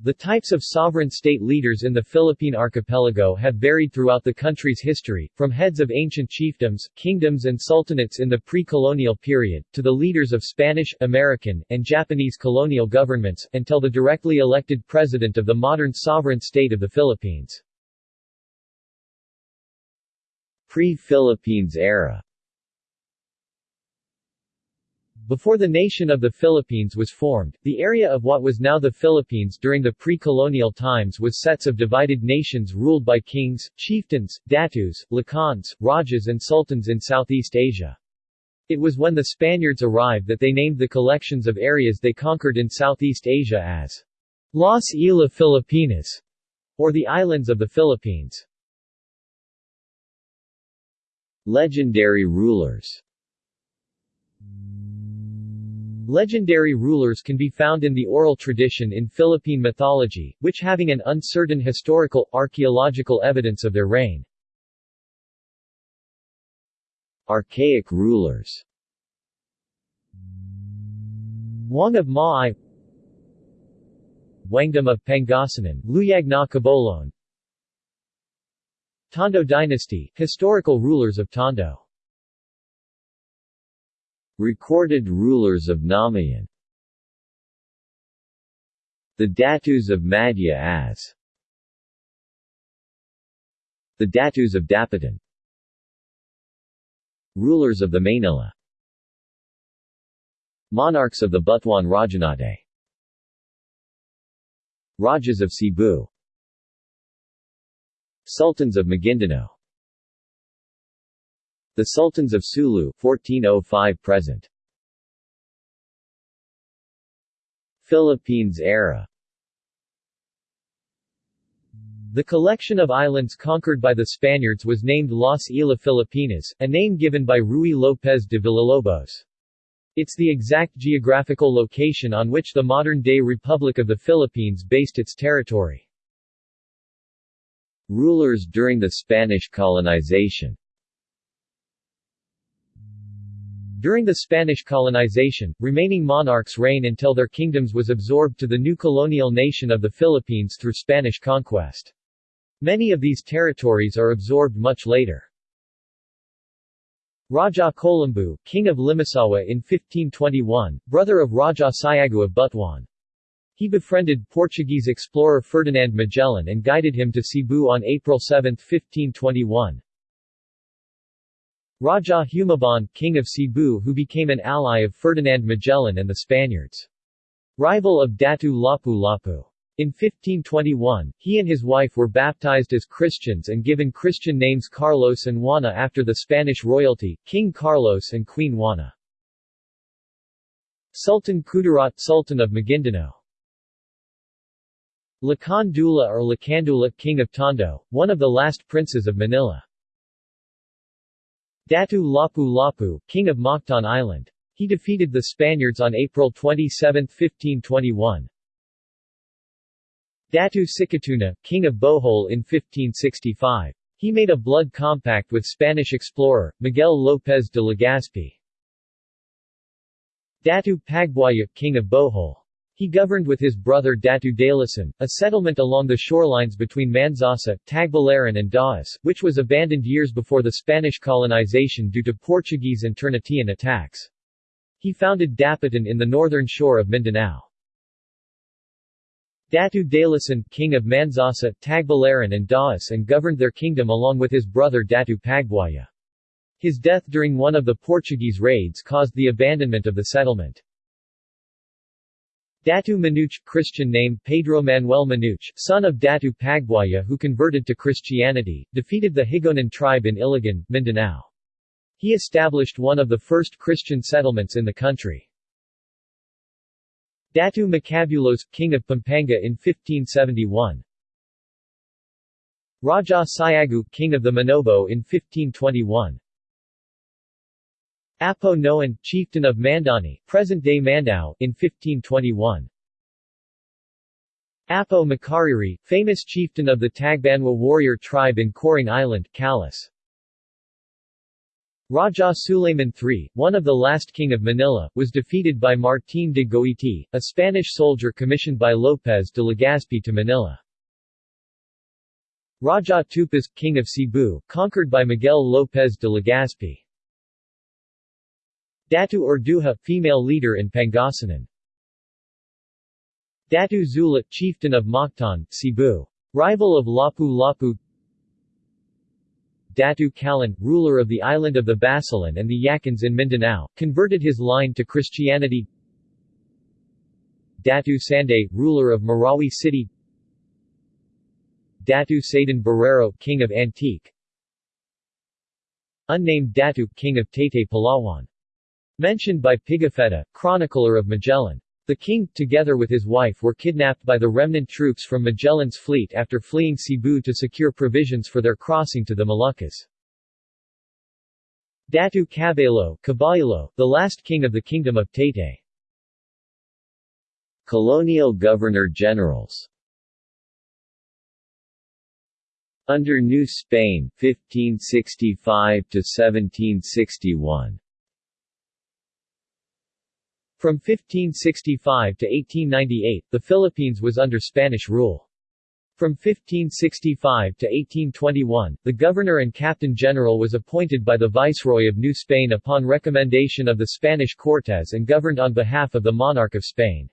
The types of sovereign state leaders in the Philippine archipelago have varied throughout the country's history, from heads of ancient chiefdoms, kingdoms and sultanates in the pre-colonial period, to the leaders of Spanish, American, and Japanese colonial governments, until the directly elected president of the modern sovereign state of the Philippines. Pre-Philippines era before the nation of the Philippines was formed, the area of what was now the Philippines during the pre-colonial times was sets of divided nations ruled by kings, chieftains, datus, lakans, rajas and sultans in Southeast Asia. It was when the Spaniards arrived that they named the collections of areas they conquered in Southeast Asia as Las Islas Filipinas, or the Islands of the Philippines. Legendary rulers Legendary rulers can be found in the oral tradition in Philippine mythology, which having an uncertain historical, archaeological evidence of their reign. Archaic rulers. Wang of Maay Wangdam of Pangasinan, Luyagna Cabolon Tondo dynasty, historical rulers of Tondo Recorded rulers of Namayan The Datus of Madja-as The Datus of Dapitan. Rulers of the Manila Monarchs of the Butuan Rajanate Rajas of Cebu. Sultans of Maguindanao the Sultans of Sulu 1405 present. Philippines era The collection of islands conquered by the Spaniards was named Las Islas Filipinas, a name given by Ruy López de Villalobos. It's the exact geographical location on which the modern-day Republic of the Philippines based its territory. Rulers during the Spanish colonization During the Spanish colonization, remaining monarchs reign until their kingdoms was absorbed to the new colonial nation of the Philippines through Spanish conquest. Many of these territories are absorbed much later. Raja Kolambu, king of Limasawa in 1521, brother of Raja Siagu of Butuan. He befriended Portuguese explorer Ferdinand Magellan and guided him to Cebu on April 7, 1521. Raja Humabon, king of Cebu who became an ally of Ferdinand Magellan and the Spaniards. Rival of Datu Lapu-Lapu. In 1521, he and his wife were baptized as Christians and given Christian names Carlos and Juana after the Spanish royalty, King Carlos and Queen Juana. Sultan Kudarat Sultan of Maguindanao Lakan Dula or Lakandula King of Tondo, one of the last princes of Manila. Datu Lapu-Lapu, king of Mactan Island. He defeated the Spaniards on April 27, 1521. Datu Sikatuna, king of Bohol in 1565. He made a blood compact with Spanish explorer, Miguel López de Legazpi. Datu Pagbuaya, king of Bohol. He governed with his brother Datu Dalasan, a settlement along the shorelines between Manzasa, Tagbilaran and Dauis, which was abandoned years before the Spanish colonization due to Portuguese and Ternatian attacks. He founded Dapitan in the northern shore of Mindanao. Datu Dalasan, king of Manzasa, Tagbilaran and Dauis and governed their kingdom along with his brother Datu Pagbuaya. His death during one of the Portuguese raids caused the abandonment of the settlement. Datu Manuch Christian name Pedro Manuel Manuch, son of Datu Pagbuaya who converted to Christianity, defeated the Higaonon tribe in Iligan, Mindanao. He established one of the first Christian settlements in the country. Datu Macabulos, king of Pampanga in 1571. Raja Siagu, king of the Manobo in 1521. Apo Noan, chieftain of Mandani, present-day Mandaue, in 1521. Apo Makariri, famous chieftain of the Tagbanwa warrior tribe in Coring Island, Calas. Raja Suleiman III, one of the last king of Manila, was defeated by Martín de Goiti, a Spanish soldier commissioned by López de Legazpi to Manila. Raja Tupas, king of Cebu, conquered by Miguel López de Legazpi. Datu Urduja, female leader in Pangasinan. Datu Zula, chieftain of Mactan, Cebu. Rival of Lapu-Lapu Datu Kalan, ruler of the island of the Basilan and the Yakans in Mindanao, converted his line to Christianity Datu Sanday, ruler of Marawi City Datu Sadan Barrero, king of Antique Unnamed Datu, king of Taytay Palawan. Mentioned by Pigafetta, chronicler of Magellan. The king, together with his wife were kidnapped by the remnant troops from Magellan's fleet after fleeing Cebu to secure provisions for their crossing to the Moluccas. Datu Cabello, Caballalo, the last king of the Kingdom of Taytay. Colonial Governor-Generals Under New Spain, 1565 to 1761 from 1565 to 1898, the Philippines was under Spanish rule. From 1565 to 1821, the governor and captain general was appointed by the Viceroy of New Spain upon recommendation of the Spanish Cortes and governed on behalf of the monarch of Spain.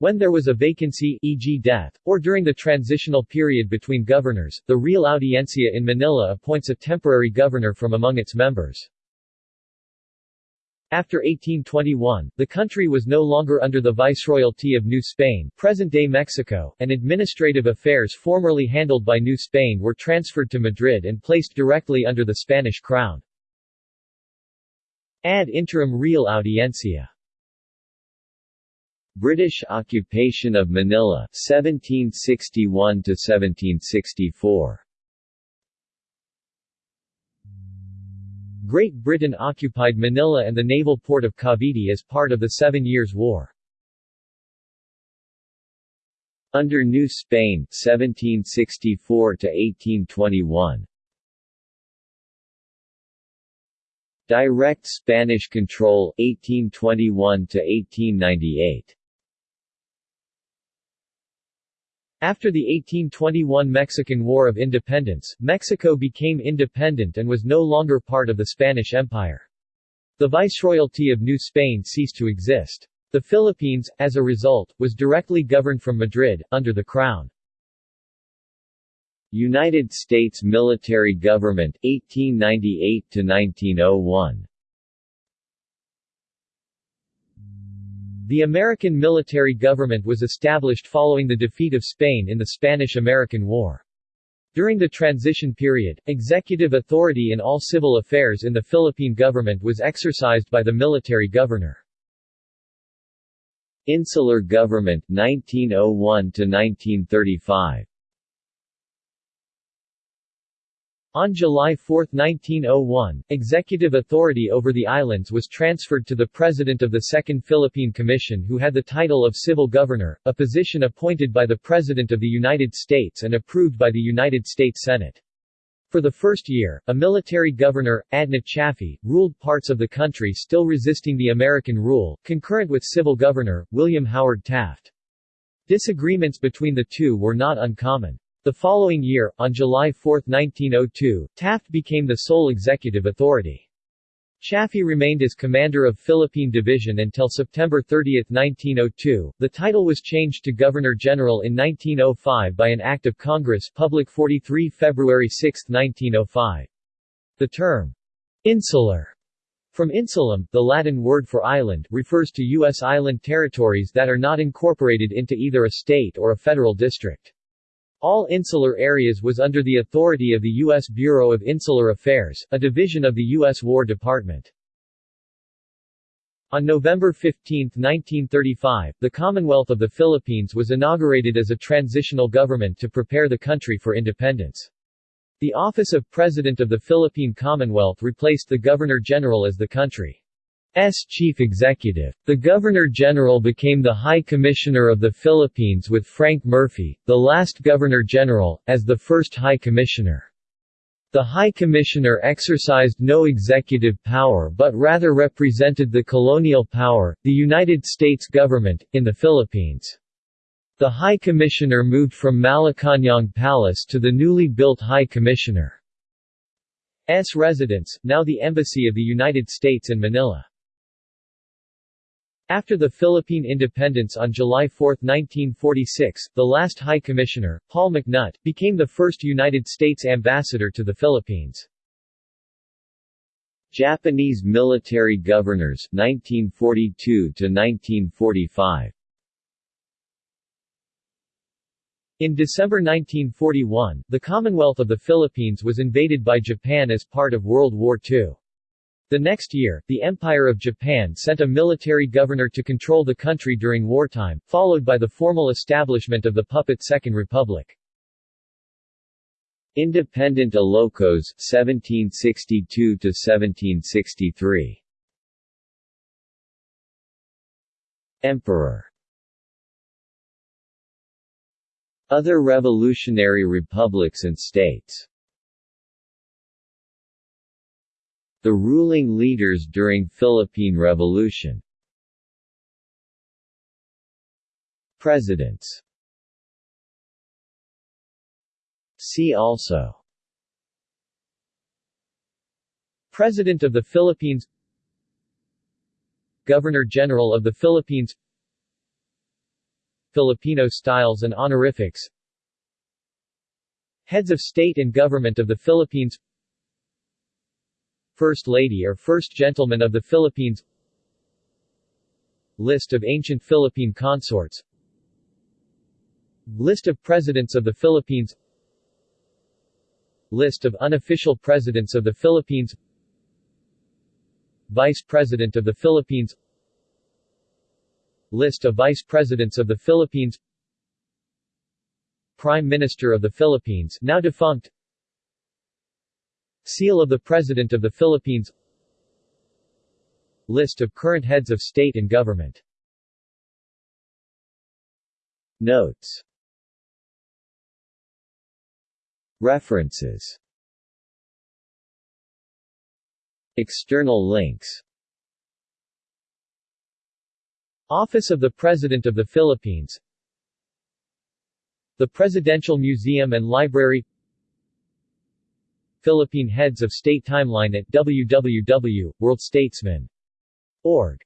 When there was a vacancy e.g. death, or during the transitional period between governors, the Real Audiencia in Manila appoints a temporary governor from among its members. After 1821, the country was no longer under the Viceroyalty of New Spain. Present-day Mexico, and administrative affairs formerly handled by New Spain were transferred to Madrid and placed directly under the Spanish crown. Ad interim Real Audiencia. British occupation of Manila 1761 to 1764 Great Britain occupied Manila and the naval port of Cavite as part of the Seven Years' War. Under New Spain 1764 to 1821 Direct Spanish control 1821 to 1898 After the 1821 Mexican War of Independence, Mexico became independent and was no longer part of the Spanish Empire. The Viceroyalty of New Spain ceased to exist. The Philippines, as a result, was directly governed from Madrid, under the Crown. United States military government 1898 to 1901 The American military government was established following the defeat of Spain in the Spanish-American War. During the transition period, executive authority in all civil affairs in the Philippine government was exercised by the military governor. Insular government 1901 to 1935 On July 4, 1901, executive authority over the islands was transferred to the President of the Second Philippine Commission who had the title of Civil Governor, a position appointed by the President of the United States and approved by the United States Senate. For the first year, a military governor, Adna Chaffee, ruled parts of the country still resisting the American rule, concurrent with civil governor, William Howard Taft. Disagreements between the two were not uncommon. The following year, on July 4, 1902, Taft became the sole executive authority. Chaffee remained as commander of Philippine Division until September 30, 1902. The title was changed to Governor-General in 1905 by an Act of Congress Public 43 February 6, 1905. The term, insular, from insulum, the Latin word for island, refers to U.S. island territories that are not incorporated into either a state or a federal district. All insular areas was under the authority of the U.S. Bureau of Insular Affairs, a division of the U.S. War Department. On November 15, 1935, the Commonwealth of the Philippines was inaugurated as a transitional government to prepare the country for independence. The office of President of the Philippine Commonwealth replaced the Governor-General as the country S chief executive. The Governor-General became the High Commissioner of the Philippines with Frank Murphy, the last Governor-General, as the first High Commissioner. The High Commissioner exercised no executive power but rather represented the colonial power, the United States government, in the Philippines. The High Commissioner moved from Malacañang Palace to the newly built High Commissioner's residence, now the Embassy of the United States in Manila. After the Philippine independence on July 4, 1946, the last High Commissioner, Paul McNutt, became the first United States ambassador to the Philippines. Japanese military governors 1942 to 1945 In December 1941, the Commonwealth of the Philippines was invaded by Japan as part of World War II. The next year, the Empire of Japan sent a military governor to control the country during wartime, followed by the formal establishment of the puppet Second Republic. Independent Ilocos 1762 1763 Emperor. Other revolutionary republics and states The ruling leaders during Philippine Revolution. Presidents. See also. President of the Philippines. Governor-General of the Philippines. Filipino styles and honorifics. Heads of State and Government of the Philippines First Lady or First Gentleman of the Philippines. List of ancient Philippine consorts. List of Presidents of the Philippines. List of unofficial Presidents of the Philippines. Vice President of the Philippines. List of Vice Presidents of the Philippines. Prime Minister of the Philippines now defunct Seal of the President of the Philippines. List of current heads of state and government. Notes. References. External links. Office of the President of the Philippines. The Presidential Museum and Library Philippine Heads of State Timeline at www.worldstatesman.org